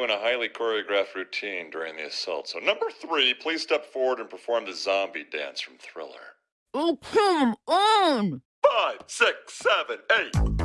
doing a highly choreographed routine during the assault. So, number three, please step forward and perform the zombie dance from Thriller. Oh, come on! Five, six, seven, eight.